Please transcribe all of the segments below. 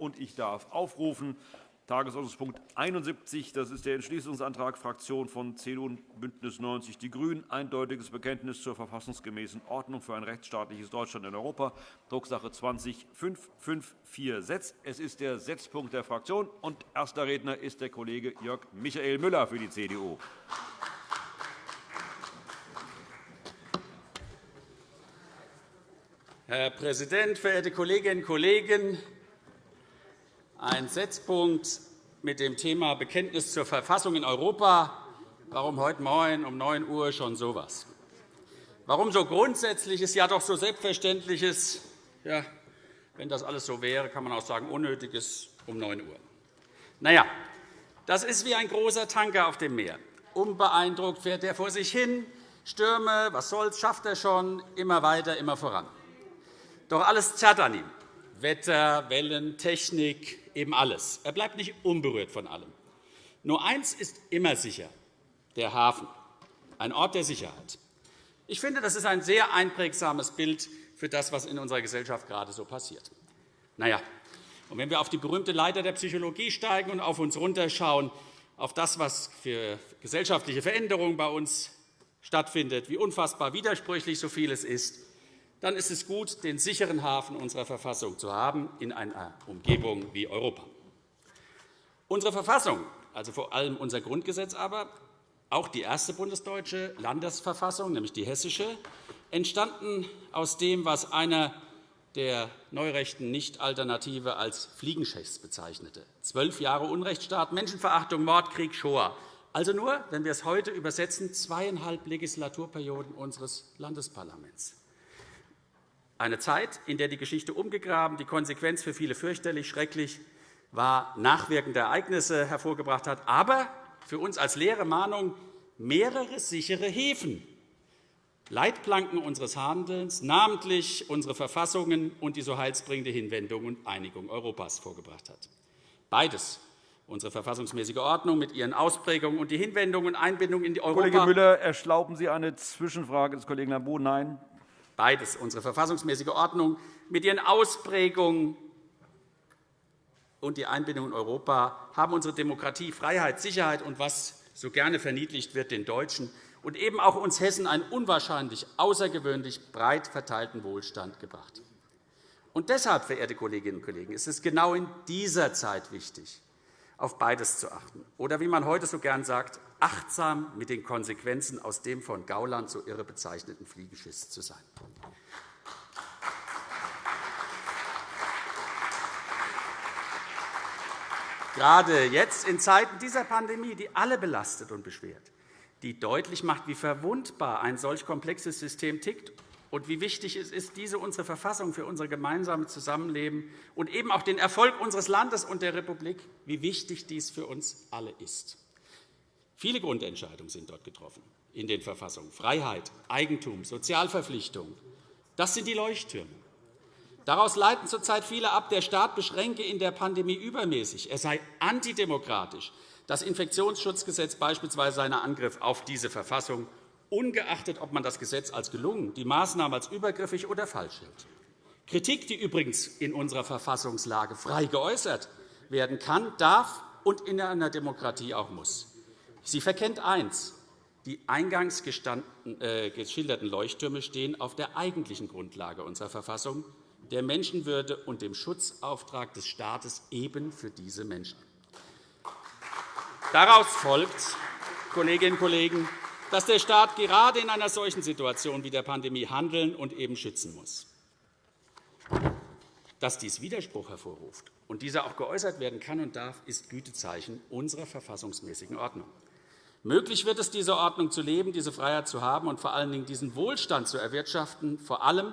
Und ich darf aufrufen Tagesordnungspunkt 71. Das ist der Entschließungsantrag Fraktion von CDU und BÜNDNIS 90 die GRÜNEN. Eindeutiges Bekenntnis zur verfassungsgemäßen Ordnung für ein rechtsstaatliches Deutschland in Europa. Drucksache 20 554 Es ist der Setzpunkt der Fraktion. Und erster Redner ist der Kollege Jörg Michael Müller für die CDU. Herr Präsident, verehrte Kolleginnen und Kollegen! Ein Setzpunkt mit dem Thema Bekenntnis zur Verfassung in Europa. Warum heute Morgen um 9 Uhr schon so etwas? Warum so Grundsätzliches, ja doch so Selbstverständliches? Ja, wenn das alles so wäre, kann man auch sagen Unnötiges um 9 Uhr. Na ja, das ist wie ein großer Tanker auf dem Meer. Unbeeindruckt fährt er vor sich hin. Stürme, was soll's, schafft er schon, immer weiter, immer voran. Doch alles zerrt an ihm. Wetter, Wellen, Technik, eben alles. Er bleibt nicht unberührt von allem. Nur eins ist immer sicher, der Hafen, ein Ort der Sicherheit. Ich finde, das ist ein sehr einprägsames Bild für das, was in unserer Gesellschaft gerade so passiert. Na ja, und wenn wir auf die berühmte Leiter der Psychologie steigen und auf uns runterschauen, auf das, was für gesellschaftliche Veränderungen bei uns stattfindet, wie unfassbar widersprüchlich so vieles ist, dann ist es gut, den sicheren Hafen unserer Verfassung zu haben in einer Umgebung wie Europa. Unsere Verfassung, also vor allem unser Grundgesetz aber, auch die erste bundesdeutsche Landesverfassung, nämlich die hessische, entstanden aus dem, was einer der neurechten Nicht-Alternative als Fliegenschächs bezeichnete. Zwölf Jahre Unrechtsstaat, Menschenverachtung, Mord, Krieg, Shoah. Also nur, wenn wir es heute übersetzen, zweieinhalb Legislaturperioden unseres Landesparlaments. Eine Zeit, in der die Geschichte umgegraben, die Konsequenz für viele fürchterlich, schrecklich war, nachwirkende Ereignisse hervorgebracht hat, aber für uns als leere Mahnung mehrere sichere Häfen, Leitplanken unseres Handelns, namentlich unsere Verfassungen und die so heilsbringende Hinwendung und Einigung Europas vorgebracht hat. Beides unsere verfassungsmäßige Ordnung mit ihren Ausprägungen und die Hinwendung und Einbindung in die Europa. Kollege Müller, erlauben Sie eine Zwischenfrage des Kollegen Lambrou? Nein. Beides, unsere verfassungsmäßige Ordnung mit ihren Ausprägungen und die Einbindung in Europa haben unsere Demokratie, Freiheit, Sicherheit und was so gerne verniedlicht wird, den Deutschen und eben auch uns Hessen einen unwahrscheinlich außergewöhnlich breit verteilten Wohlstand gebracht. Und deshalb, verehrte Kolleginnen und Kollegen, ist es genau in dieser Zeit wichtig, auf beides zu achten. Oder wie man heute so gern sagt, achtsam mit den Konsequenzen aus dem von Gauland so irre bezeichneten Fliegenschiss zu sein. Gerade jetzt, in Zeiten dieser Pandemie, die alle belastet und beschwert, die deutlich macht, wie verwundbar ein solch komplexes System tickt und wie wichtig es ist, diese unsere Verfassung für unser gemeinsames Zusammenleben und eben auch den Erfolg unseres Landes und der Republik, wie wichtig dies für uns alle ist. Viele Grundentscheidungen sind dort getroffen in den Verfassungen. Freiheit, Eigentum, Sozialverpflichtungen. Das sind die Leuchttürme. Daraus leiten zurzeit viele ab, der Staat beschränke in der Pandemie übermäßig. Er sei antidemokratisch. Das Infektionsschutzgesetz beispielsweise seiner Angriff auf diese Verfassung, ungeachtet, ob man das Gesetz als gelungen, die Maßnahmen als übergriffig oder falsch hält. Kritik, die übrigens in unserer Verfassungslage frei geäußert werden kann, darf und in einer Demokratie auch muss. Sie verkennt eins. Die eingangs äh, geschilderten Leuchttürme stehen auf der eigentlichen Grundlage unserer Verfassung, der Menschenwürde und dem Schutzauftrag des Staates eben für diese Menschen. Daraus folgt, Kolleginnen und Kollegen, dass der Staat gerade in einer solchen Situation wie der Pandemie handeln und eben schützen muss. Dass dies Widerspruch hervorruft und dieser auch geäußert werden kann und darf, ist Gütezeichen unserer verfassungsmäßigen Ordnung. Möglich wird es, diese Ordnung zu leben, diese Freiheit zu haben und vor allen Dingen diesen Wohlstand zu erwirtschaften, vor allem,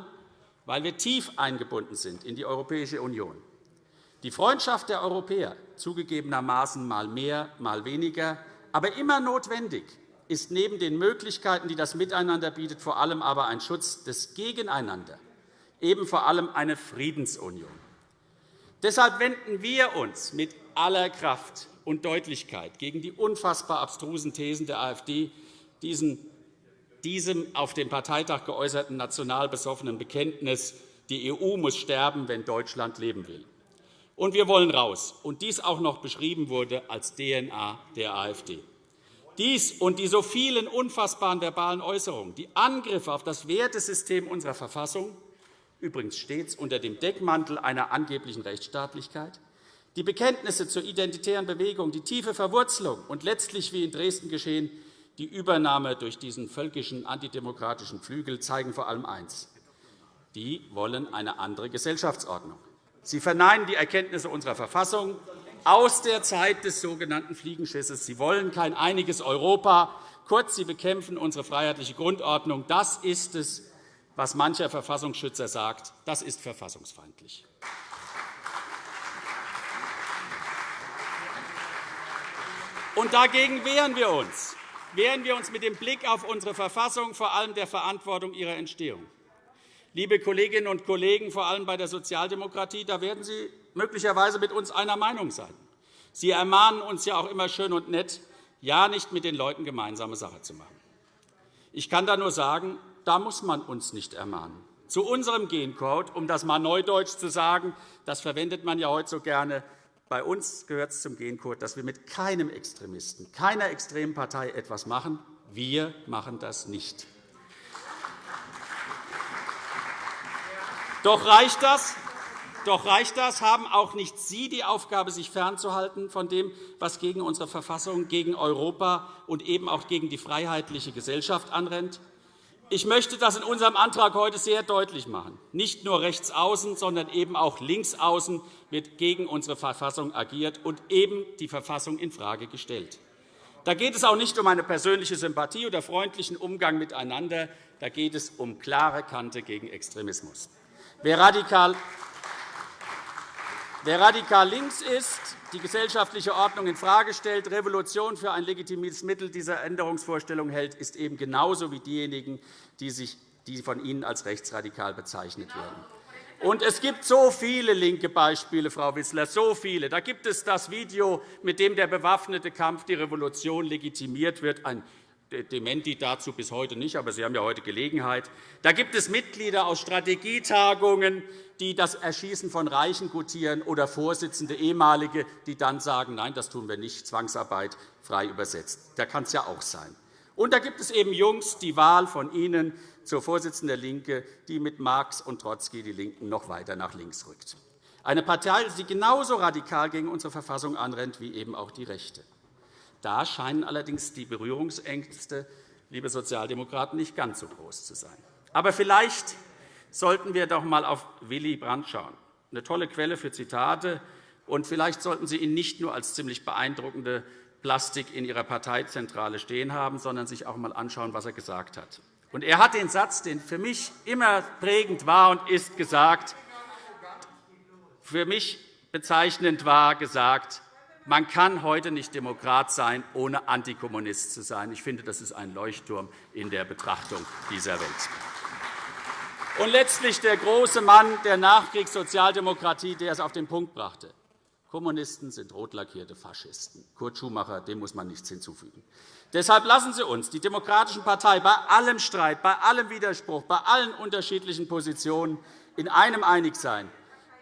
weil wir tief eingebunden sind in die Europäische Union. Die Freundschaft der Europäer, zugegebenermaßen mal mehr, mal weniger, aber immer notwendig, ist neben den Möglichkeiten, die das Miteinander bietet, vor allem aber ein Schutz des Gegeneinander, eben vor allem eine Friedensunion. Deshalb wenden wir uns mit aller Kraft und Deutlichkeit gegen die unfassbar abstrusen Thesen der AfD, diesen, diesem auf dem Parteitag geäußerten national besoffenen Bekenntnis, die EU muss sterben, wenn Deutschland leben will. Und wir wollen raus. Und dies auch noch beschrieben wurde als DNA der AfD. Dies und die so vielen unfassbaren verbalen Äußerungen, die Angriffe auf das Wertesystem unserer Verfassung, übrigens stets unter dem Deckmantel einer angeblichen Rechtsstaatlichkeit, die Bekenntnisse zur identitären Bewegung, die tiefe Verwurzelung und letztlich, wie in Dresden geschehen, die Übernahme durch diesen völkischen antidemokratischen Flügel zeigen vor allem eins. Die wollen eine andere Gesellschaftsordnung. Sie verneinen die Erkenntnisse unserer Verfassung aus der Zeit des sogenannten Fliegenschisses. Sie wollen kein einiges Europa. Kurz, sie bekämpfen unsere freiheitliche Grundordnung. Das ist es, was mancher Verfassungsschützer sagt. Das ist verfassungsfeindlich. Und dagegen wehren wir uns. Wehren wir uns mit dem Blick auf unsere Verfassung, vor allem der Verantwortung ihrer Entstehung. Liebe Kolleginnen und Kollegen, vor allem bei der Sozialdemokratie, da werden Sie möglicherweise mit uns einer Meinung sein. Sie ermahnen uns ja auch immer schön und nett, ja nicht mit den Leuten gemeinsame Sache zu machen. Ich kann da nur sagen, da muss man uns nicht ermahnen. Zu unserem Gencode, um das einmal neudeutsch zu sagen, das verwendet man ja heute so gerne, bei uns gehört es zum Gencode, dass wir mit keinem Extremisten, keiner extremen Partei etwas machen. Wir machen das nicht. Doch reicht das? Doch reicht das? Haben auch nicht Sie die Aufgabe, sich fernzuhalten von dem, was gegen unsere Verfassung, gegen Europa und eben auch gegen die freiheitliche Gesellschaft anrennt? Ich möchte das in unserem Antrag heute sehr deutlich machen. Nicht nur rechts außen, sondern eben auch links außen wird gegen unsere Verfassung agiert und eben die Verfassung infrage gestellt. Da geht es auch nicht um eine persönliche Sympathie oder freundlichen Umgang miteinander. Da geht es um klare Kante gegen Extremismus. Wer radikal Wer radikal links ist, die gesellschaftliche Ordnung infrage stellt, Revolution für ein legitimes Mittel dieser Änderungsvorstellung hält, ist eben genauso wie diejenigen, die, sich, die von Ihnen als rechtsradikal bezeichnet werden. Und es gibt so viele linke Beispiele, Frau Wissler, so viele. Da gibt es das Video, mit dem der bewaffnete Kampf die Revolution legitimiert wird, ein Dementi dazu bis heute nicht, aber Sie haben ja heute Gelegenheit. Da gibt es Mitglieder aus Strategietagungen, die das Erschießen von Reichen gutieren, oder Vorsitzende, ehemalige, die dann sagen, nein, das tun wir nicht, Zwangsarbeit frei übersetzt. Da kann es ja auch sein. Und da gibt es eben Jungs, die Wahl von Ihnen zur Vorsitzenden der LINKE, die mit Marx und Trotzki die LINKEN noch weiter nach links rückt. Eine Partei, die genauso radikal gegen unsere Verfassung anrennt wie eben auch die Rechte. Da scheinen allerdings die Berührungsängste, liebe Sozialdemokraten, nicht ganz so groß zu sein. Aber vielleicht sollten wir doch einmal auf Willy Brandt schauen. Eine tolle Quelle für Zitate. Und vielleicht sollten Sie ihn nicht nur als ziemlich beeindruckende Plastik in Ihrer Parteizentrale stehen haben, sondern sich auch einmal anschauen, was er gesagt hat. Und er hat den Satz, der für mich immer prägend war und ist, gesagt, für mich bezeichnend war, gesagt, man kann heute nicht Demokrat sein, ohne Antikommunist zu sein. Ich finde, das ist ein Leuchtturm in der Betrachtung dieser Welt. Und letztlich der große Mann der Nachkriegssozialdemokratie, der es auf den Punkt brachte. Kommunisten sind rotlackierte Faschisten. Kurt Schumacher, dem muss man nichts hinzufügen. Deshalb lassen Sie uns die Demokratische Partei bei allem Streit, bei allem Widerspruch, bei allen unterschiedlichen Positionen in einem einig sein.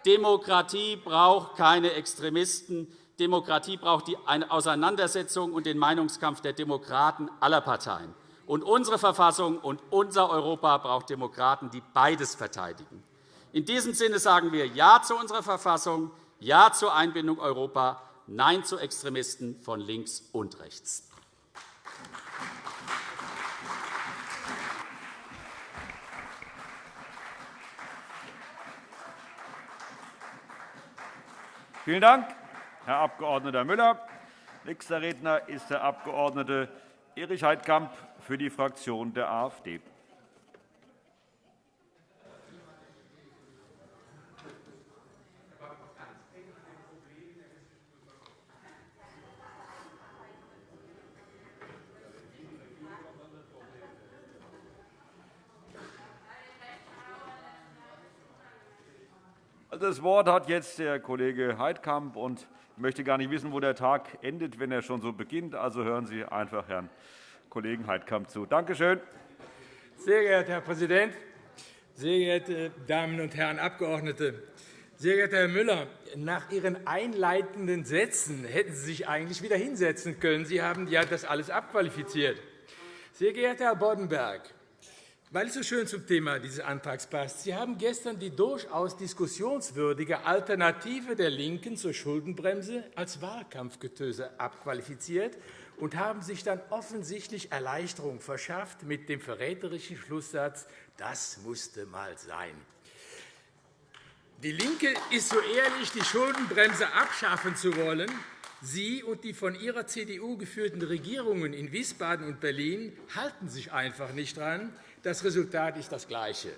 Demokratie braucht keine Extremisten. Demokratie braucht eine Auseinandersetzung und den Meinungskampf der Demokraten aller Parteien. Und unsere Verfassung und unser Europa braucht Demokraten, die beides verteidigen. In diesem Sinne sagen wir Ja zu unserer Verfassung, Ja zur Einbindung Europa, Nein zu Extremisten von links und rechts. Vielen Dank, Herr Abg. Müller. Nächster Redner ist der Abg. Erich Heidkamp für die Fraktion der AfD. Das Wort hat jetzt der Kollege Heidkamp. Ich möchte gar nicht wissen, wo der Tag endet, wenn er schon so beginnt. Also hören Sie einfach Herrn Kollegen Heidkamp zu. Danke schön. Sehr geehrter Herr Präsident, sehr geehrte Damen und Herren Abgeordnete! Sehr geehrter Herr Müller, nach Ihren einleitenden Sätzen hätten Sie sich eigentlich wieder hinsetzen können. Sie haben ja das alles abqualifiziert. Sehr geehrter Herr Boddenberg, weil es so schön zum Thema dieses Antrags passt, Sie haben gestern die durchaus diskussionswürdige Alternative der LINKEN zur Schuldenbremse als Wahlkampfgetöse abqualifiziert und haben sich dann offensichtlich Erleichterung verschafft mit dem verräterischen Schlusssatz, das musste mal sein. Die LINKE ist so ehrlich, die Schuldenbremse abschaffen zu wollen. Sie und die von ihrer CDU geführten Regierungen in Wiesbaden und Berlin halten sich einfach nicht daran. Das Resultat ist das gleiche.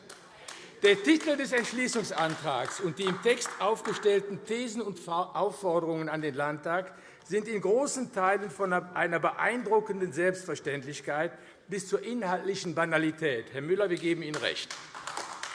Der Titel des Entschließungsantrags und die im Text aufgestellten Thesen und Aufforderungen an den Landtag sind in großen Teilen von einer beeindruckenden Selbstverständlichkeit bis zur inhaltlichen Banalität. Herr Müller, wir geben Ihnen recht.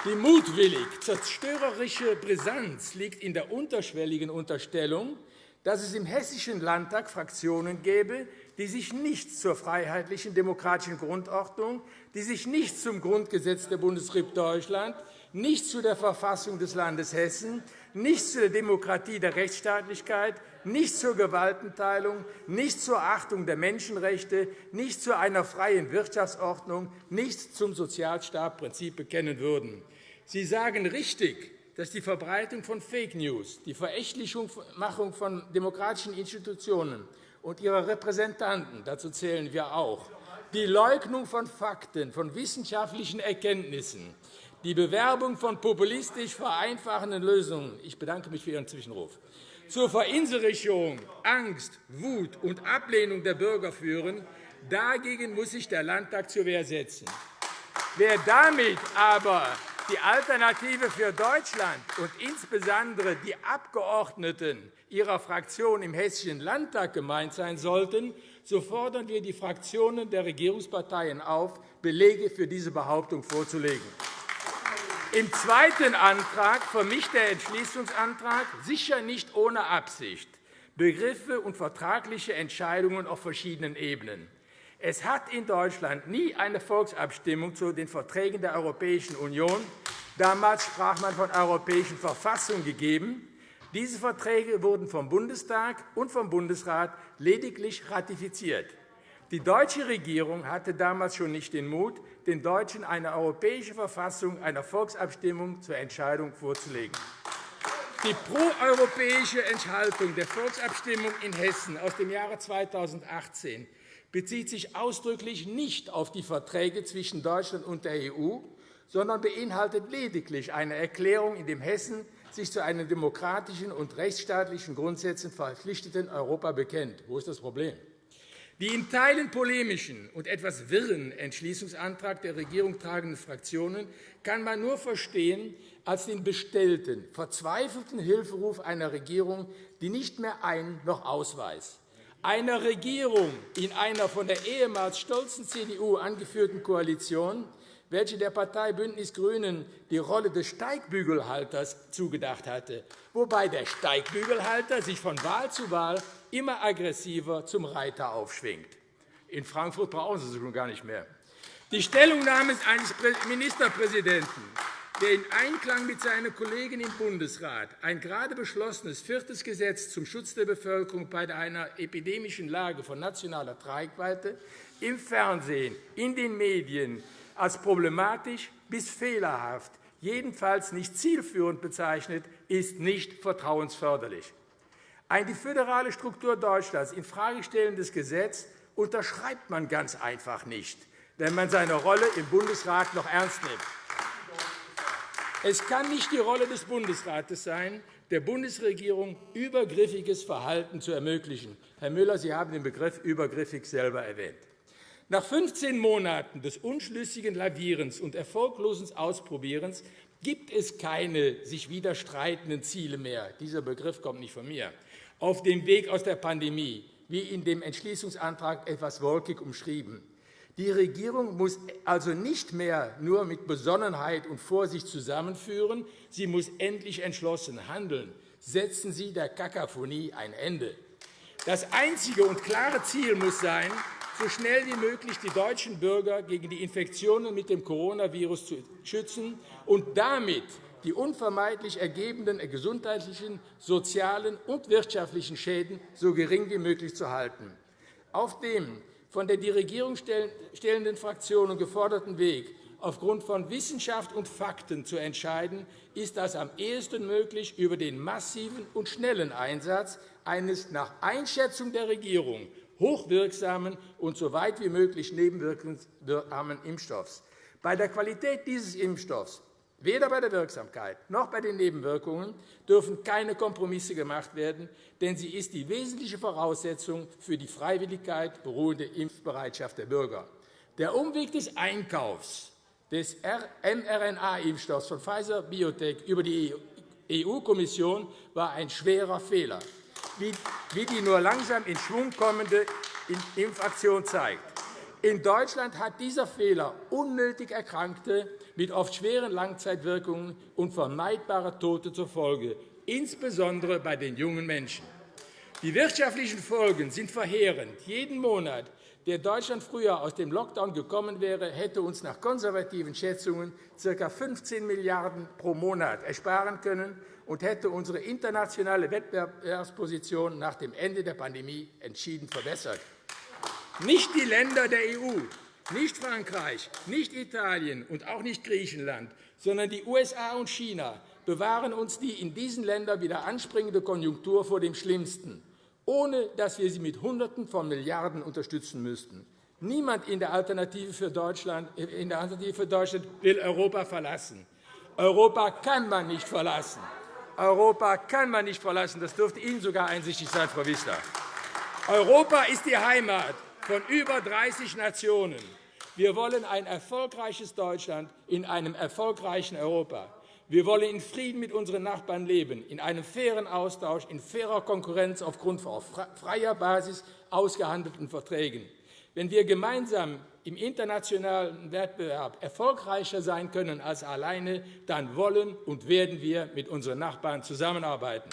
Die mutwillig zerstörerische Brisanz liegt in der unterschwelligen Unterstellung, dass es im Hessischen Landtag Fraktionen gäbe, die sich nicht zur freiheitlichen demokratischen Grundordnung, die sich nicht zum Grundgesetz der Bundesrepublik Deutschland, nicht zu der Verfassung des Landes Hessen, nicht zur Demokratie der Rechtsstaatlichkeit, nicht zur Gewaltenteilung, nicht zur Achtung der Menschenrechte, nicht zu einer freien Wirtschaftsordnung, nicht zum Sozialstaatprinzip bekennen würden. Sie sagen richtig, dass die Verbreitung von Fake News, die Verächtlichmachung von demokratischen Institutionen und ihrer Repräsentanten, dazu zählen wir auch, die Leugnung von Fakten, von wissenschaftlichen Erkenntnissen, die Bewerbung von populistisch vereinfachenden Lösungen – ich bedanke mich für Ihren Zwischenruf – zur Verinselrichtung, Angst, Wut und Ablehnung der Bürger führen, dagegen muss sich der Landtag zur Wehr setzen. Wer damit aber die Alternative für Deutschland und insbesondere die Abgeordneten Ihrer Fraktion im Hessischen Landtag gemeint sein sollten, so fordern wir die Fraktionen der Regierungsparteien auf, Belege für diese Behauptung vorzulegen. Im zweiten Antrag vermischt der Entschließungsantrag, sicher nicht ohne Absicht, Begriffe und vertragliche Entscheidungen auf verschiedenen Ebenen. Es hat in Deutschland nie eine Volksabstimmung zu den Verträgen der Europäischen Union damals sprach man von europäischen Verfassung gegeben. Diese Verträge wurden vom Bundestag und vom Bundesrat lediglich ratifiziert. Die deutsche Regierung hatte damals schon nicht den Mut, den Deutschen eine europäische Verfassung einer Volksabstimmung zur Entscheidung vorzulegen. Die proeuropäische Enthaltung der Volksabstimmung in Hessen aus dem Jahre 2018 bezieht sich ausdrücklich nicht auf die Verträge zwischen Deutschland und der EU, sondern beinhaltet lediglich eine Erklärung, in der Hessen sich zu einem demokratischen und rechtsstaatlichen Grundsätzen verpflichteten Europa bekennt. Wo ist das Problem? Die in Teilen polemischen und etwas wirren Entschließungsantrag der Regierung tragenden Fraktionen kann man nur verstehen als den bestellten, verzweifelten Hilferuf einer Regierung, die nicht mehr ein- noch ausweist einer Regierung in einer von der ehemals stolzen CDU angeführten Koalition, welche der Partei Bündnis Grünen die Rolle des Steigbügelhalters zugedacht hatte, wobei der Steigbügelhalter sich von Wahl zu Wahl immer aggressiver zum Reiter aufschwingt. In Frankfurt brauchen Sie sie schon gar nicht mehr. Die Stellungnahme eines Ministerpräsidenten der in Einklang mit seiner Kollegin im Bundesrat ein gerade beschlossenes viertes Gesetz zum Schutz der Bevölkerung bei einer epidemischen Lage von nationaler Tragweite im Fernsehen, in den Medien als problematisch bis fehlerhaft, jedenfalls nicht zielführend bezeichnet, ist nicht vertrauensförderlich. Ein die föderale Struktur Deutschlands infrage stellendes Gesetz unterschreibt man ganz einfach nicht, wenn man seine Rolle im Bundesrat noch ernst nimmt. Es kann nicht die Rolle des Bundesrates sein, der Bundesregierung übergriffiges Verhalten zu ermöglichen. Herr Müller, Sie haben den Begriff übergriffig selber erwähnt. Nach 15 Monaten des unschlüssigen Lavierens und erfolglosen Ausprobierens gibt es keine sich widerstreitenden Ziele mehr. Dieser Begriff kommt nicht von mir. Auf dem Weg aus der Pandemie, wie in dem Entschließungsantrag etwas wolkig umschrieben. Die Regierung muss also nicht mehr nur mit Besonnenheit und Vorsicht zusammenführen. Sie muss endlich entschlossen handeln. Setzen Sie der Kakaphonie ein Ende. Das einzige und klare Ziel muss sein, so schnell wie möglich die deutschen Bürger gegen die Infektionen mit dem Coronavirus zu schützen und damit die unvermeidlich ergebenden gesundheitlichen, sozialen und wirtschaftlichen Schäden so gering wie möglich zu halten. Auf dem von der die Regierung stellenden Fraktionen geforderten Weg, aufgrund von Wissenschaft und Fakten zu entscheiden, ist das am ehesten möglich über den massiven und schnellen Einsatz eines nach Einschätzung der Regierung hochwirksamen und so weit wie möglich nebenwirkungsarmen Impfstoffs. Bei der Qualität dieses Impfstoffs Weder bei der Wirksamkeit noch bei den Nebenwirkungen dürfen keine Kompromisse gemacht werden, denn sie ist die wesentliche Voraussetzung für die Freiwilligkeit beruhende Impfbereitschaft der Bürger. Der Umweg des Einkaufs des mRNA-Impfstoffs von Pfizer-BioNTech über die EU-Kommission war ein schwerer Fehler, wie die nur langsam in Schwung kommende Impfaktion zeigt. In Deutschland hat dieser Fehler unnötig Erkrankte mit oft schweren Langzeitwirkungen und vermeidbare Tote zur Folge, insbesondere bei den jungen Menschen. Die wirtschaftlichen Folgen sind verheerend. Jeden Monat, der Deutschland früher aus dem Lockdown gekommen wäre, hätte uns nach konservativen Schätzungen ca. 15 Milliarden € pro Monat ersparen können und hätte unsere internationale Wettbewerbsposition nach dem Ende der Pandemie entschieden verbessert. Nicht die Länder der EU, nicht Frankreich, nicht Italien und auch nicht Griechenland, sondern die USA und China bewahren uns die in diesen Ländern wieder anspringende Konjunktur vor dem Schlimmsten, ohne dass wir sie mit Hunderten von Milliarden unterstützen müssten. Niemand in der Alternative für Deutschland, in der Alternative für Deutschland will Europa verlassen. Europa kann man nicht verlassen. Europa kann man nicht verlassen. Das dürfte Ihnen sogar einsichtig sein, Frau Wissler. Europa ist die Heimat von über 30 Nationen. Wir wollen ein erfolgreiches Deutschland in einem erfolgreichen Europa. Wir wollen in Frieden mit unseren Nachbarn leben, in einem fairen Austausch, in fairer Konkurrenz aufgrund auf freier Basis ausgehandelten Verträgen. Wenn wir gemeinsam im internationalen Wettbewerb erfolgreicher sein können als alleine, dann wollen und werden wir mit unseren Nachbarn zusammenarbeiten.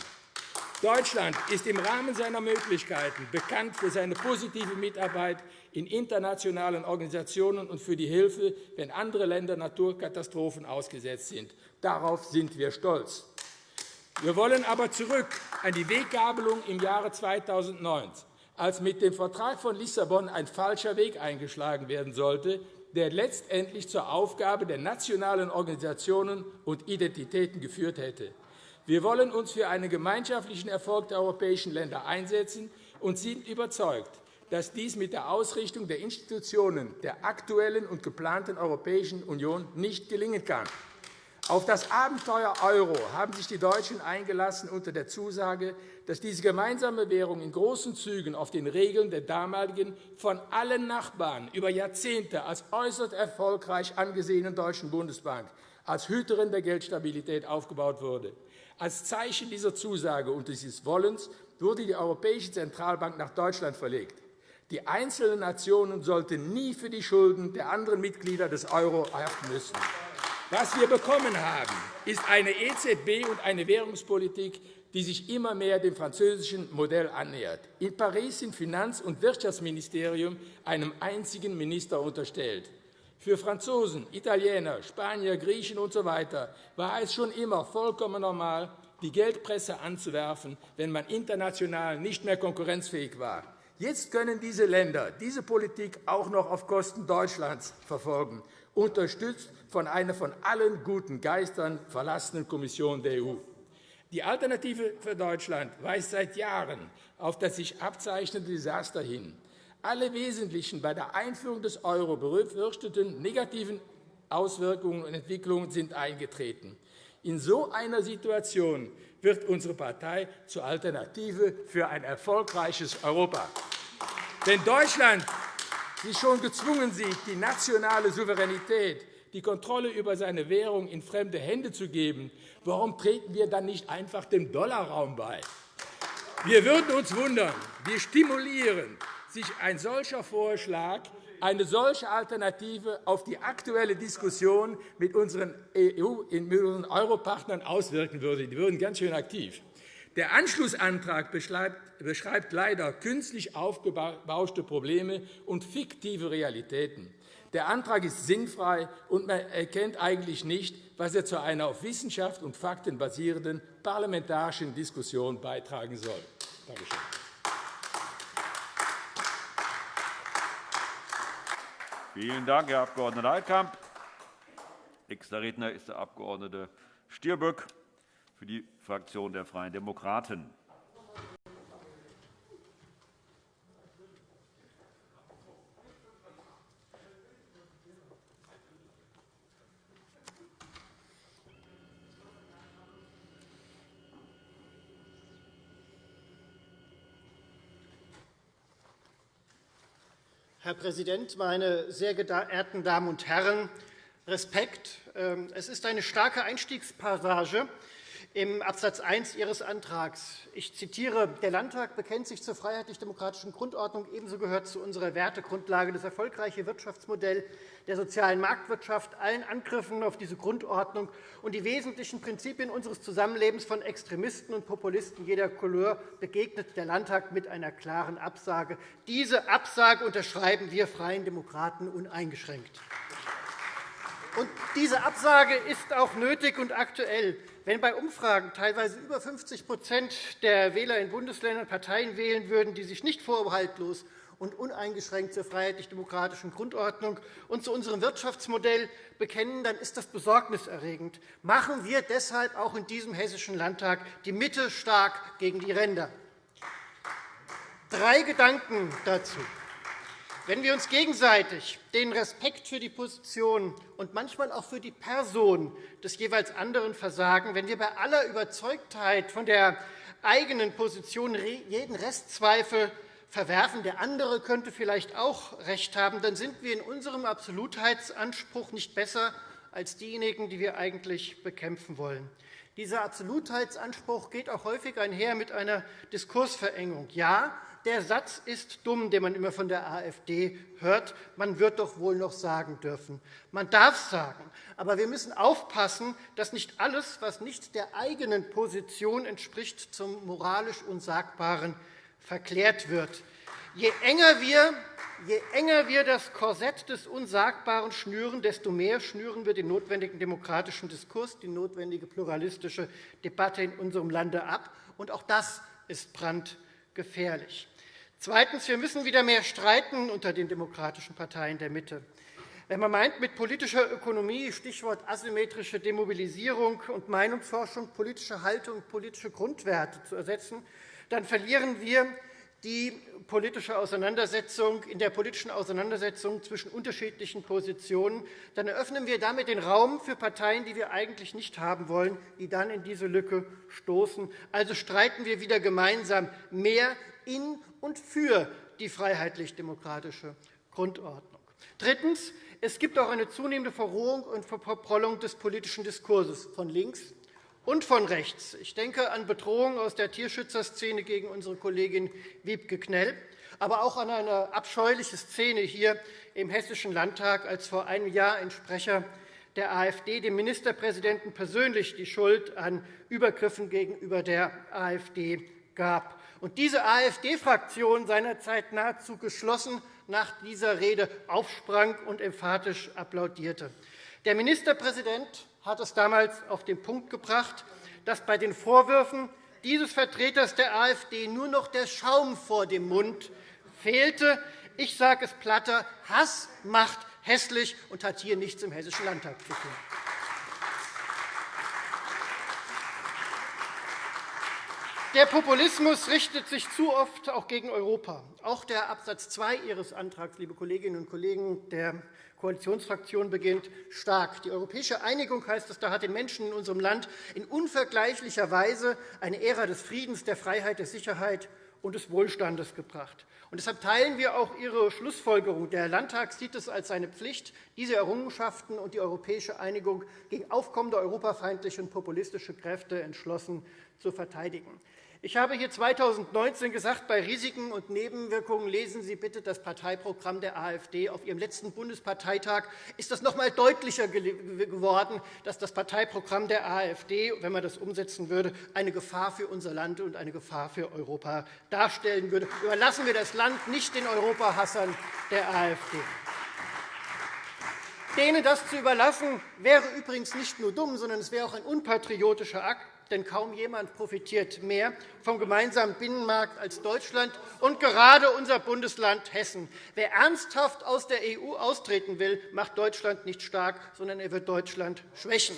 Deutschland ist im Rahmen seiner Möglichkeiten bekannt für seine positive Mitarbeit in internationalen Organisationen und für die Hilfe, wenn andere Länder Naturkatastrophen ausgesetzt sind. Darauf sind wir stolz. Wir wollen aber zurück an die Weggabelung im Jahre 2009, als mit dem Vertrag von Lissabon ein falscher Weg eingeschlagen werden sollte, der letztendlich zur Aufgabe der nationalen Organisationen und Identitäten geführt hätte. Wir wollen uns für einen gemeinschaftlichen Erfolg der europäischen Länder einsetzen und sind überzeugt, dass dies mit der Ausrichtung der Institutionen der aktuellen und geplanten Europäischen Union nicht gelingen kann. Auf das Abenteuer Euro haben sich die Deutschen eingelassen unter der Zusage, dass diese gemeinsame Währung in großen Zügen auf den Regeln der damaligen, von allen Nachbarn über Jahrzehnte als äußerst erfolgreich angesehenen Deutschen Bundesbank als Hüterin der Geldstabilität aufgebaut wurde. Als Zeichen dieser Zusage und dieses Wollens wurde die Europäische Zentralbank nach Deutschland verlegt. Die einzelnen Nationen sollten nie für die Schulden der anderen Mitglieder des Euro haften müssen. Was wir bekommen haben, ist eine EZB und eine Währungspolitik, die sich immer mehr dem französischen Modell annähert. In Paris sind Finanz- und Wirtschaftsministerium einem einzigen Minister unterstellt. Für Franzosen, Italiener, Spanier, Griechen usw. So war es schon immer vollkommen normal, die Geldpresse anzuwerfen, wenn man international nicht mehr konkurrenzfähig war. Jetzt können diese Länder diese Politik auch noch auf Kosten Deutschlands verfolgen, unterstützt von einer von allen guten Geistern verlassenen Kommission der EU. Die Alternative für Deutschland weist seit Jahren auf das sich abzeichnende Desaster hin. Alle wesentlichen bei der Einführung des Euro befürchteten negativen Auswirkungen und Entwicklungen sind eingetreten. In so einer Situation wird unsere Partei zur Alternative für ein erfolgreiches Europa. Wenn Deutschland sich schon gezwungen sieht, die nationale Souveränität, die Kontrolle über seine Währung in fremde Hände zu geben, warum treten wir dann nicht einfach dem Dollarraum bei? Wir würden uns wundern, wir stimulieren sich ein solcher Vorschlag, eine solche Alternative auf die aktuelle Diskussion mit unseren, EU, mit unseren Europartnern auswirken würde. Die würden ganz schön aktiv. Der Anschlussantrag beschreibt leider künstlich aufgebauschte Probleme und fiktive Realitäten. Der Antrag ist sinnfrei, und man erkennt eigentlich nicht, was er zu einer auf Wissenschaft und Fakten basierenden parlamentarischen Diskussion beitragen soll. Danke schön. Vielen Dank, Herr Abg. Altkamp. Nächster Redner ist der Abg. Stirböck für die Fraktion der Freien Demokraten. Herr Präsident, meine sehr geehrten Damen und Herren! Respekt. Ähm, es ist eine starke Einstiegspassage im Absatz 1 Ihres Antrags. Ich zitiere, der Landtag bekennt sich zur freiheitlich-demokratischen Grundordnung. Ebenso gehört zu unserer Wertegrundlage das erfolgreiche Wirtschaftsmodell der sozialen Marktwirtschaft, allen Angriffen auf diese Grundordnung und die wesentlichen Prinzipien unseres Zusammenlebens von Extremisten und Populisten jeder Couleur begegnet der Landtag mit einer klaren Absage. Diese Absage unterschreiben wir Freien Demokraten uneingeschränkt. Und diese Absage ist auch nötig und aktuell. Wenn bei Umfragen teilweise über 50% der Wähler in Bundesländern Parteien wählen würden, die sich nicht vorbehaltlos und uneingeschränkt zur freiheitlich-demokratischen Grundordnung und zu unserem Wirtschaftsmodell bekennen, dann ist das besorgniserregend. Machen wir deshalb auch in diesem Hessischen Landtag die Mitte stark gegen die Ränder. Drei Gedanken dazu. Wenn wir uns gegenseitig den Respekt für die Position und manchmal auch für die Person des jeweils anderen versagen, wenn wir bei aller Überzeugtheit von der eigenen Position jeden Restzweifel verwerfen, der andere könnte vielleicht auch recht haben, dann sind wir in unserem Absolutheitsanspruch nicht besser als diejenigen, die wir eigentlich bekämpfen wollen. Dieser Absolutheitsanspruch geht auch häufig einher mit einer Diskursverengung. Ja, der Satz ist dumm, den man immer von der AfD hört. Man wird doch wohl noch sagen dürfen. Man darf sagen. Aber wir müssen aufpassen, dass nicht alles, was nicht der eigenen Position entspricht, zum moralisch Unsagbaren verklärt wird. Je enger wir Je enger wir das Korsett des Unsagbaren schnüren, desto mehr schnüren wir den notwendigen demokratischen Diskurs, die notwendige pluralistische Debatte in unserem Lande ab. Und auch das ist brandgefährlich. Zweitens. Wir müssen wieder mehr streiten unter den demokratischen Parteien der Mitte. Wenn man meint, mit politischer Ökonomie, Stichwort asymmetrische Demobilisierung und Meinungsforschung, politische Haltung, politische Grundwerte zu ersetzen, dann verlieren wir die politische Auseinandersetzung, in der politischen Auseinandersetzung zwischen unterschiedlichen Positionen, dann eröffnen wir damit den Raum für Parteien, die wir eigentlich nicht haben wollen, die dann in diese Lücke stoßen. Also streiten wir wieder gemeinsam mehr in und für die freiheitlich-demokratische Grundordnung. Drittens. Es gibt auch eine zunehmende Verrohung und Verprollung des politischen Diskurses von links und von rechts. Ich denke an Bedrohungen aus der Tierschützerszene gegen unsere Kollegin Wiebke Knell, aber auch an eine abscheuliche Szene hier im Hessischen Landtag, als vor einem Jahr ein Sprecher der AfD dem Ministerpräsidenten persönlich die Schuld an Übergriffen gegenüber der AfD gab und diese AfD-Fraktion seinerzeit nahezu geschlossen nach dieser Rede aufsprang und emphatisch applaudierte. Der Ministerpräsident hat es damals auf den Punkt gebracht, dass bei den Vorwürfen dieses Vertreters der AfD nur noch der Schaum vor dem Mund fehlte. Ich sage es platter, Hass macht hässlich und hat hier nichts im Hessischen Landtag zu tun. Der Populismus richtet sich zu oft auch gegen Europa. Auch der Absatz 2 Ihres Antrags, liebe Kolleginnen und Kollegen der Koalitionsfraktion, beginnt stark. Die europäische Einigung, heißt es, da hat den Menschen in unserem Land in unvergleichlicher Weise eine Ära des Friedens, der Freiheit, der Sicherheit und des Wohlstandes gebracht. Und deshalb teilen wir auch Ihre Schlussfolgerung. Der Landtag sieht es als seine Pflicht, diese Errungenschaften und die europäische Einigung gegen aufkommende europafeindliche und populistische Kräfte entschlossen zu verteidigen. Ich habe hier 2019 gesagt, bei Risiken und Nebenwirkungen lesen Sie bitte das Parteiprogramm der AfD. Auf Ihrem letzten Bundesparteitag ist das noch einmal deutlicher geworden, dass das Parteiprogramm der AfD, wenn man das umsetzen würde, eine Gefahr für unser Land und eine Gefahr für Europa darstellen würde. Überlassen wir das Land nicht den Europahassern der AfD. Denen das zu überlassen, wäre übrigens nicht nur dumm, sondern es wäre auch ein unpatriotischer Akt, denn kaum jemand profitiert mehr vom gemeinsamen Binnenmarkt als Deutschland und gerade unser Bundesland Hessen. Wer ernsthaft aus der EU austreten will, macht Deutschland nicht stark, sondern er wird Deutschland schwächen.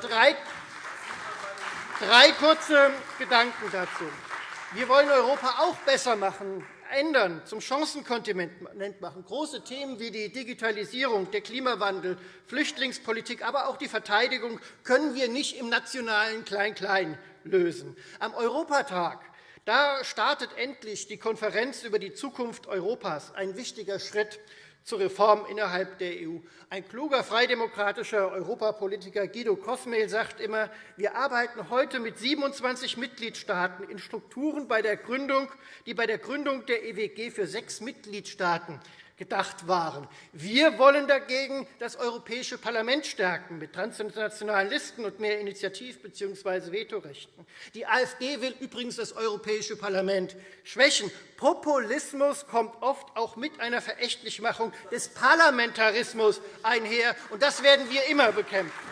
Drei, drei kurze Gedanken dazu. Wir wollen Europa auch besser machen ändern, zum Chancenkontinent machen. Große Themen wie die Digitalisierung, der Klimawandel, Flüchtlingspolitik, aber auch die Verteidigung können wir nicht im nationalen Klein-Klein lösen. Am Europatag da startet endlich die Konferenz über die Zukunft Europas, ein wichtiger Schritt zur Reform innerhalb der EU. Ein kluger freidemokratischer Europapolitiker Guido Kosmel sagt immer, wir arbeiten heute mit 27 Mitgliedstaaten in Strukturen, die bei der Gründung der EWG für sechs Mitgliedstaaten gedacht waren. Wir wollen dagegen das Europäische Parlament stärken mit transnationalen Listen und mehr Initiativ- bzw. Vetorechten. Die AfD will übrigens das Europäische Parlament schwächen. Populismus kommt oft auch mit einer Verächtlichmachung des Parlamentarismus einher, und das werden wir immer bekämpfen.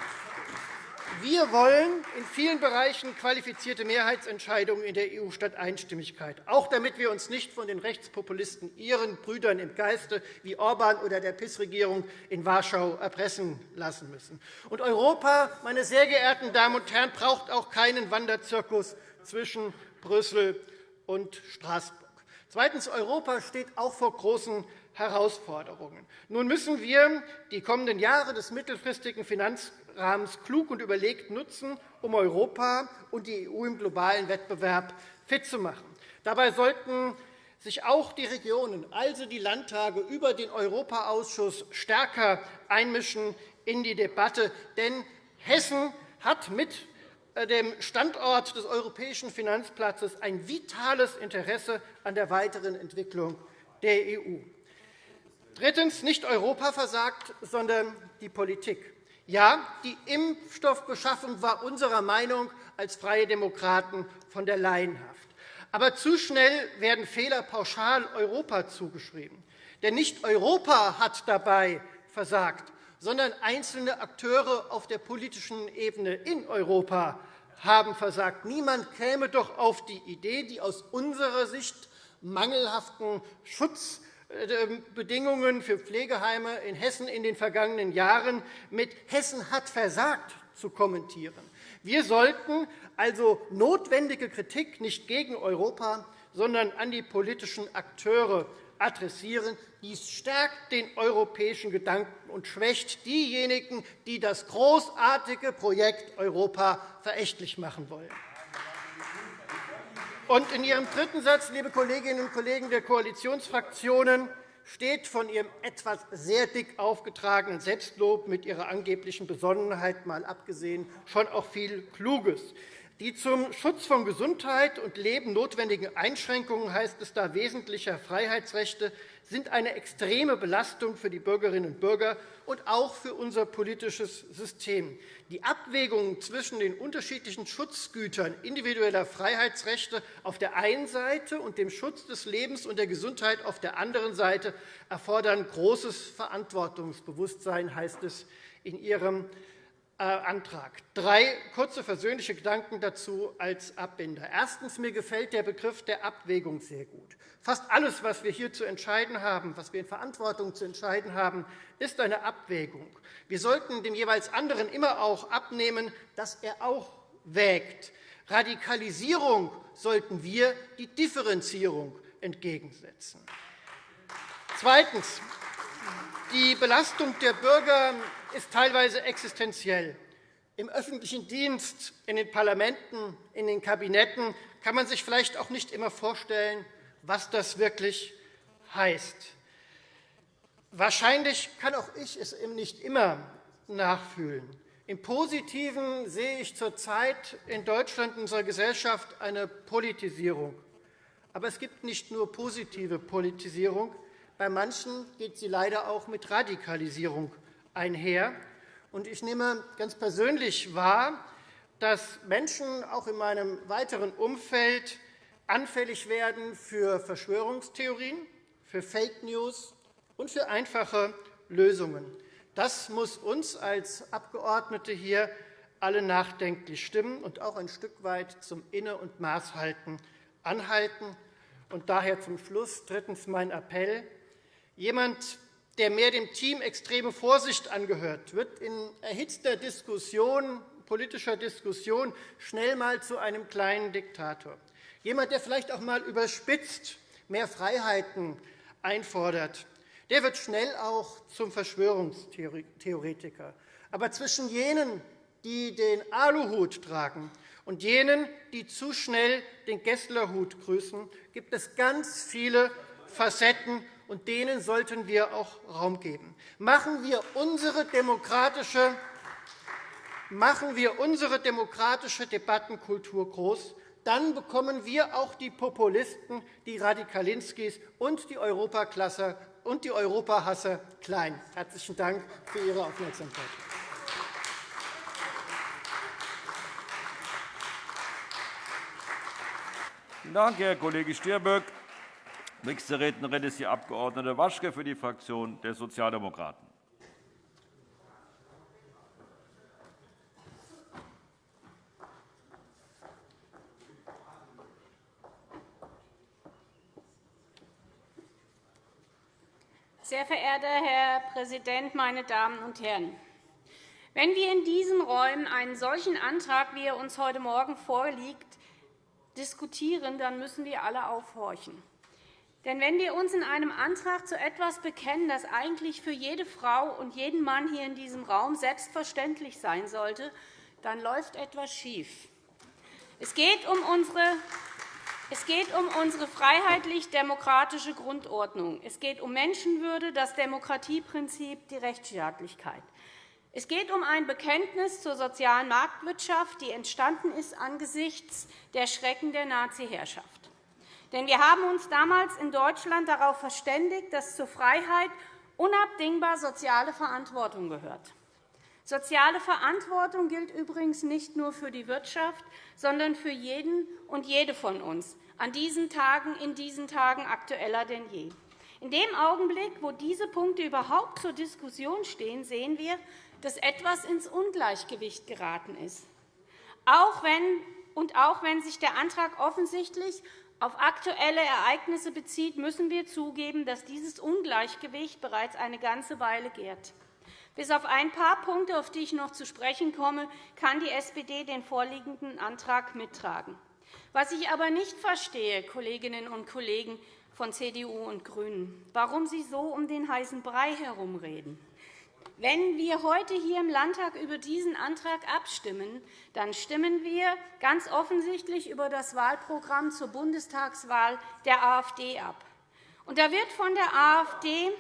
Wir wollen in vielen Bereichen qualifizierte Mehrheitsentscheidungen in der EU statt Einstimmigkeit, auch damit wir uns nicht von den Rechtspopulisten, ihren Brüdern im Geiste wie Orban oder der PIS-Regierung in Warschau erpressen lassen müssen. Und Europa, meine sehr geehrten Damen und Herren, braucht auch keinen Wanderzirkus zwischen Brüssel und Straßburg. Zweitens. Europa steht auch vor großen Herausforderungen. Nun müssen wir die kommenden Jahre des mittelfristigen Finanzrahmens klug und überlegt nutzen, um Europa und die EU im globalen Wettbewerb fit zu machen. Dabei sollten sich auch die Regionen, also die Landtage, über den Europaausschuss stärker einmischen in die Debatte. Denn Hessen hat mit äh, dem Standort des europäischen Finanzplatzes ein vitales Interesse an der weiteren Entwicklung der EU. Drittens. Nicht Europa versagt, sondern die Politik. Ja, die Impfstoffbeschaffung war unserer Meinung als Freie Demokraten von der Laienhaft. Aber zu schnell werden Fehler pauschal Europa zugeschrieben. Denn nicht Europa hat dabei versagt, sondern einzelne Akteure auf der politischen Ebene in Europa haben versagt. Niemand käme doch auf die Idee, die aus unserer Sicht mangelhaften Schutz Bedingungen für Pflegeheime in Hessen in den vergangenen Jahren mit Hessen hat versagt zu kommentieren. Wir sollten also notwendige Kritik nicht gegen Europa, sondern an die politischen Akteure adressieren. Dies stärkt den europäischen Gedanken und schwächt diejenigen, die das großartige Projekt Europa verächtlich machen wollen. Und in Ihrem dritten Satz, liebe Kolleginnen und Kollegen der Koalitionsfraktionen, steht von Ihrem etwas sehr dick aufgetragenen Selbstlob mit Ihrer angeblichen Besonnenheit mal abgesehen schon auch viel Kluges. Die zum Schutz von Gesundheit und Leben notwendigen Einschränkungen, heißt es da, wesentlicher Freiheitsrechte sind eine extreme Belastung für die Bürgerinnen und Bürger und auch für unser politisches System. Die Abwägung zwischen den unterschiedlichen Schutzgütern individueller Freiheitsrechte auf der einen Seite und dem Schutz des Lebens und der Gesundheit auf der anderen Seite erfordern großes Verantwortungsbewusstsein, heißt es in Ihrem Antrag. Drei kurze versöhnliche Gedanken dazu als Abbinder. Erstens. Mir gefällt der Begriff der Abwägung sehr gut. Fast alles, was wir hier zu entscheiden haben, was wir in Verantwortung zu entscheiden haben, ist eine Abwägung. Wir sollten dem jeweils anderen immer auch abnehmen, dass er auch wägt. Radikalisierung sollten wir die Differenzierung entgegensetzen. Zweitens. Die Belastung der Bürger ist teilweise existenziell. Im öffentlichen Dienst, in den Parlamenten, in den Kabinetten kann man sich vielleicht auch nicht immer vorstellen, was das wirklich heißt. Wahrscheinlich kann auch ich es nicht immer nachfühlen. Im Positiven sehe ich zurzeit in Deutschland, in unserer Gesellschaft, eine Politisierung. Aber es gibt nicht nur positive Politisierung. Bei manchen geht sie leider auch mit Radikalisierung einher. Ich nehme ganz persönlich wahr, dass Menschen auch in meinem weiteren Umfeld anfällig werden für Verschwörungstheorien, für Fake News und für einfache Lösungen. Das muss uns als Abgeordnete hier alle nachdenklich stimmen und auch ein Stück weit zum Inne- und Maßhalten anhalten. Und daher zum Schluss drittens mein Appell. Jemand, der mehr dem Team extreme Vorsicht angehört, wird in erhitzter Diskussion, politischer Diskussion schnell einmal zu einem kleinen Diktator. Jemand, der vielleicht auch einmal überspitzt mehr Freiheiten einfordert, der wird schnell auch zum Verschwörungstheoretiker. Aber zwischen jenen, die den Aluhut tragen, und jenen, die zu schnell den Gesslerhut grüßen, gibt es ganz viele Facetten, und denen sollten wir auch Raum geben. Machen wir unsere demokratische, machen wir unsere demokratische Debattenkultur groß, dann bekommen wir auch die Populisten, die Radikalinskis und die Europaklasser und die Europahasser klein. Herzlichen Dank für Ihre Aufmerksamkeit. Vielen Dank, Herr Kollege Stirböck. Nächste Rednerin ist die Abg. Waschke für die Fraktion der Sozialdemokraten. Sehr verehrter Herr Präsident, meine Damen und Herren! Wenn wir in diesen Räumen einen solchen Antrag, wie er uns heute Morgen vorliegt, diskutieren, dann müssen wir alle aufhorchen. Denn wenn wir uns in einem Antrag zu etwas bekennen, das eigentlich für jede Frau und jeden Mann hier in diesem Raum selbstverständlich sein sollte, dann läuft etwas schief. Es geht um unsere es geht um unsere freiheitlich-demokratische Grundordnung. Es geht um Menschenwürde, das Demokratieprinzip, die Rechtsstaatlichkeit. Es geht um ein Bekenntnis zur sozialen Marktwirtschaft, die entstanden ist angesichts der Schrecken der Nazi-Herrschaft. Denn wir haben uns damals in Deutschland darauf verständigt, dass zur Freiheit unabdingbar soziale Verantwortung gehört. Soziale Verantwortung gilt übrigens nicht nur für die Wirtschaft, sondern für jeden und jede von uns, an diesen Tagen, in diesen Tagen aktueller denn je. In dem Augenblick, wo diese Punkte überhaupt zur Diskussion stehen, sehen wir, dass etwas ins Ungleichgewicht geraten ist. Auch wenn, und auch wenn sich der Antrag offensichtlich auf aktuelle Ereignisse bezieht, müssen wir zugeben, dass dieses Ungleichgewicht bereits eine ganze Weile gärt. Bis auf ein paar Punkte, auf die ich noch zu sprechen komme, kann die SPD den vorliegenden Antrag mittragen. Was ich aber nicht verstehe, Kolleginnen und Kollegen von CDU und GRÜNEN, warum Sie so um den heißen Brei herumreden. Wenn wir heute hier im Landtag über diesen Antrag abstimmen, dann stimmen wir ganz offensichtlich über das Wahlprogramm zur Bundestagswahl der AfD ab. Und da wird von der AfD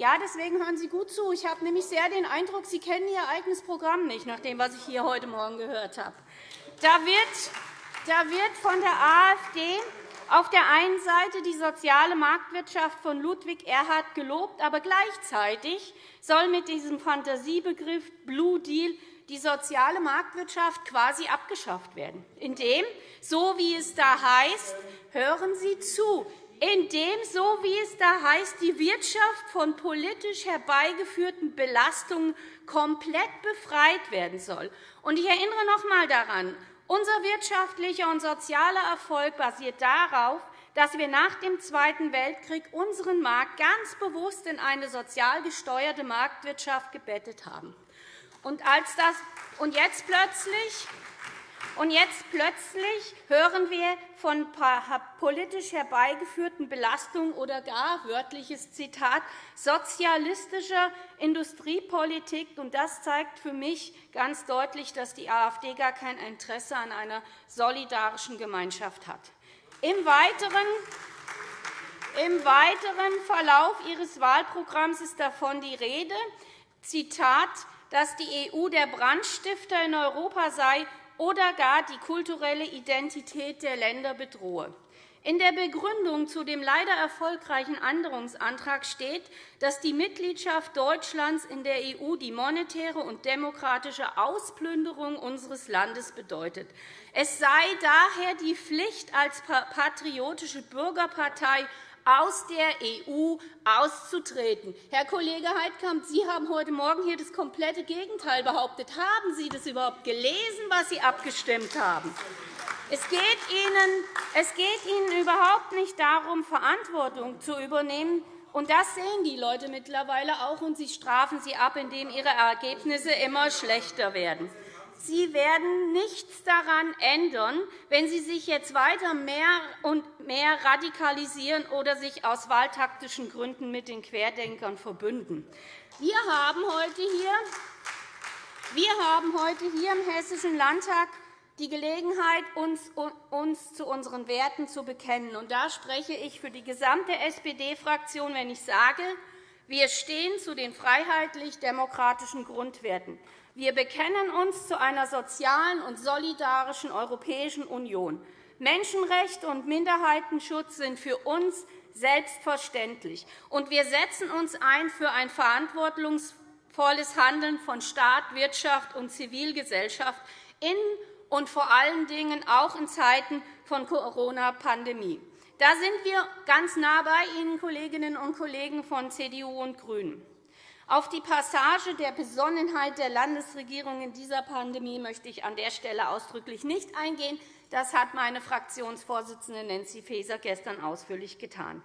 ja, deswegen hören Sie gut zu. Ich habe nämlich sehr den Eindruck, Sie kennen Ihr eigenes Programm nicht, nach dem, was ich hier heute Morgen gehört habe. Da wird, da wird von der AfD auf der einen Seite die soziale Marktwirtschaft von Ludwig Erhard gelobt, aber gleichzeitig soll mit diesem Fantasiebegriff Blue Deal die soziale Marktwirtschaft quasi abgeschafft werden, indem, so wie es da heißt, hören Sie zu, in dem, so wie es da heißt, die Wirtschaft von politisch herbeigeführten Belastungen komplett befreit werden soll. Ich erinnere noch einmal daran, unser wirtschaftlicher und sozialer Erfolg basiert darauf, dass wir nach dem Zweiten Weltkrieg unseren Markt ganz bewusst in eine sozial gesteuerte Marktwirtschaft gebettet haben. Und, als das, und jetzt plötzlich und jetzt plötzlich hören wir von politisch herbeigeführten Belastungen oder gar, wörtliches Zitat, sozialistischer Industriepolitik. Das zeigt für mich ganz deutlich, dass die AfD gar kein Interesse an einer solidarischen Gemeinschaft hat. Im Weiteren im weiteren Verlauf Ihres Wahlprogramms ist davon die Rede, Zitat, dass die EU der Brandstifter in Europa sei oder gar die kulturelle Identität der Länder bedrohe. In der Begründung zu dem leider erfolgreichen Änderungsantrag steht, dass die Mitgliedschaft Deutschlands in der EU die monetäre und demokratische Ausplünderung unseres Landes bedeutet. Es sei daher die Pflicht, als patriotische Bürgerpartei aus der EU auszutreten. Herr Kollege Heidkamp, Sie haben heute Morgen hier das komplette Gegenteil behauptet. Haben Sie das überhaupt gelesen, was Sie abgestimmt haben? Es geht, Ihnen, es geht Ihnen überhaupt nicht darum, Verantwortung zu übernehmen. Und das sehen die Leute mittlerweile auch, und sie strafen sie ab, indem ihre Ergebnisse immer schlechter werden. Sie werden nichts daran ändern, wenn Sie sich jetzt weiter mehr und mehr radikalisieren oder sich aus wahltaktischen Gründen mit den Querdenkern verbünden. Wir haben heute hier, wir haben heute hier im Hessischen Landtag die Gelegenheit, uns, zu unseren Werten zu bekennen. Und da spreche ich für die gesamte SPD-Fraktion, wenn ich sage, wir stehen zu den freiheitlich-demokratischen Grundwerten. Wir bekennen uns zu einer sozialen und solidarischen Europäischen Union. Menschenrechte und Minderheitenschutz sind für uns selbstverständlich. Und wir setzen uns ein für ein verantwortungsvolles Handeln von Staat, Wirtschaft und Zivilgesellschaft in und vor allen Dingen auch in Zeiten von Corona-Pandemie. Da sind wir ganz nah bei Ihnen, Kolleginnen und Kollegen von CDU und GRÜNEN. Auf die Passage der Besonnenheit der Landesregierung in dieser Pandemie möchte ich an der Stelle ausdrücklich nicht eingehen. Das hat meine Fraktionsvorsitzende Nancy Faeser gestern ausführlich getan.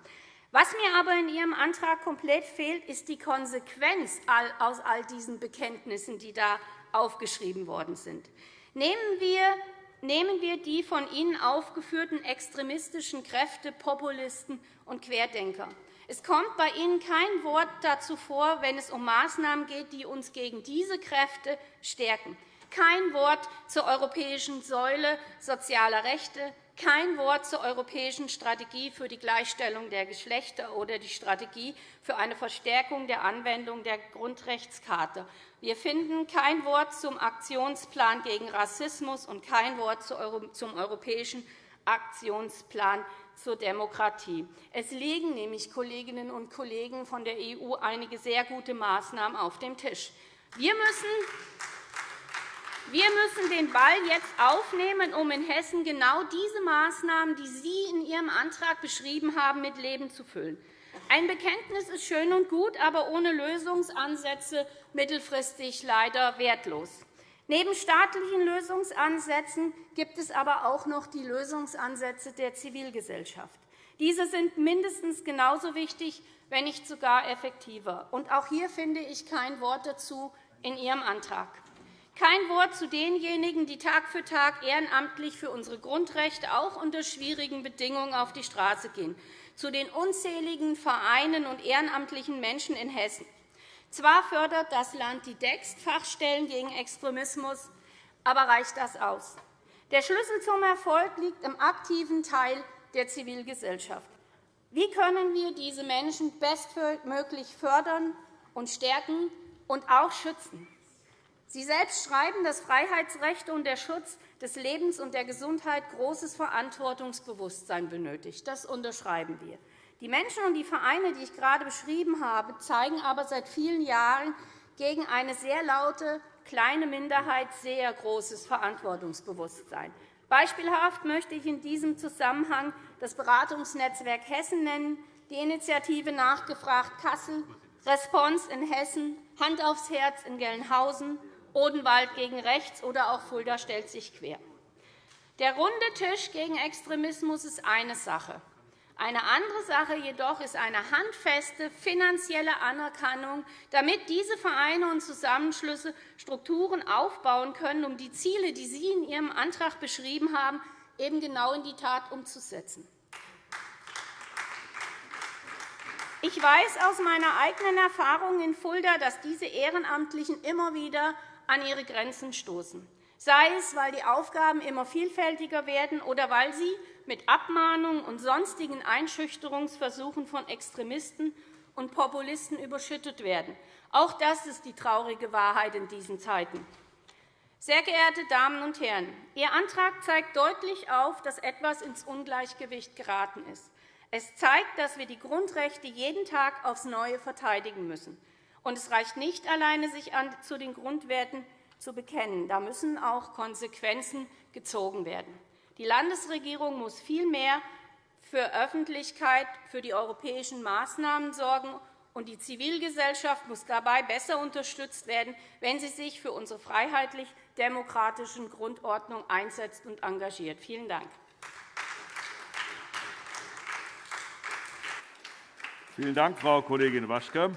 Was mir aber in Ihrem Antrag komplett fehlt, ist die Konsequenz aus all diesen Bekenntnissen, die da aufgeschrieben worden sind. Nehmen wir nehmen wir die von Ihnen aufgeführten extremistischen Kräfte, Populisten und Querdenker. Es kommt bei Ihnen kein Wort dazu vor, wenn es um Maßnahmen geht, die uns gegen diese Kräfte stärken. Kein Wort zur europäischen Säule sozialer Rechte, kein Wort zur europäischen Strategie für die Gleichstellung der Geschlechter oder die Strategie für eine Verstärkung der Anwendung der Grundrechtscharta. Wir finden kein Wort zum Aktionsplan gegen Rassismus und kein Wort zum europäischen Aktionsplan zur Demokratie. Es liegen nämlich, Kolleginnen und Kollegen von der EU, einige sehr gute Maßnahmen auf dem Tisch. Wir müssen wir müssen den Ball jetzt aufnehmen, um in Hessen genau diese Maßnahmen, die Sie in Ihrem Antrag beschrieben haben, mit Leben zu füllen. Ein Bekenntnis ist schön und gut, aber ohne Lösungsansätze mittelfristig leider wertlos. Neben staatlichen Lösungsansätzen gibt es aber auch noch die Lösungsansätze der Zivilgesellschaft. Diese sind mindestens genauso wichtig, wenn nicht sogar effektiver. Und auch hier finde ich kein Wort dazu in Ihrem Antrag. Kein Wort zu denjenigen, die Tag für Tag ehrenamtlich für unsere Grundrechte auch unter schwierigen Bedingungen auf die Straße gehen, zu den unzähligen Vereinen und ehrenamtlichen Menschen in Hessen, zwar fördert das Land die DEXT-Fachstellen gegen Extremismus, aber reicht das aus? Der Schlüssel zum Erfolg liegt im aktiven Teil der Zivilgesellschaft. Wie können wir diese Menschen bestmöglich fördern und stärken und auch schützen? Sie selbst schreiben, dass Freiheitsrechte und der Schutz des Lebens und der Gesundheit großes Verantwortungsbewusstsein benötigt. Das unterschreiben wir. Die Menschen und die Vereine, die ich gerade beschrieben habe, zeigen aber seit vielen Jahren gegen eine sehr laute kleine Minderheit sehr großes Verantwortungsbewusstsein. Beispielhaft möchte ich in diesem Zusammenhang das Beratungsnetzwerk Hessen nennen, die Initiative Nachgefragt Kassel, Response in Hessen, Hand aufs Herz in Gelnhausen, Odenwald gegen Rechts oder auch Fulda stellt sich quer. Der runde Tisch gegen Extremismus ist eine Sache. Eine andere Sache jedoch ist eine handfeste finanzielle Anerkennung, damit diese Vereine und Zusammenschlüsse Strukturen aufbauen können, um die Ziele, die Sie in Ihrem Antrag beschrieben haben, eben genau in die Tat umzusetzen. Ich weiß aus meiner eigenen Erfahrung in Fulda, dass diese Ehrenamtlichen immer wieder an ihre Grenzen stoßen, sei es, weil die Aufgaben immer vielfältiger werden oder weil sie mit Abmahnungen und sonstigen Einschüchterungsversuchen von Extremisten und Populisten überschüttet werden. Auch das ist die traurige Wahrheit in diesen Zeiten. Sehr geehrte Damen und Herren, Ihr Antrag zeigt deutlich auf, dass etwas ins Ungleichgewicht geraten ist. Es zeigt, dass wir die Grundrechte jeden Tag aufs Neue verteidigen müssen. Und es reicht nicht alleine, sich zu den Grundwerten zu bekennen. Da müssen auch Konsequenzen gezogen werden. Die Landesregierung muss viel mehr für Öffentlichkeit für die europäischen Maßnahmen sorgen, und die Zivilgesellschaft muss dabei besser unterstützt werden, wenn sie sich für unsere freiheitlich-demokratischen Grundordnung einsetzt und engagiert. Vielen Dank. Vielen Dank, Frau Kollegin Waschke.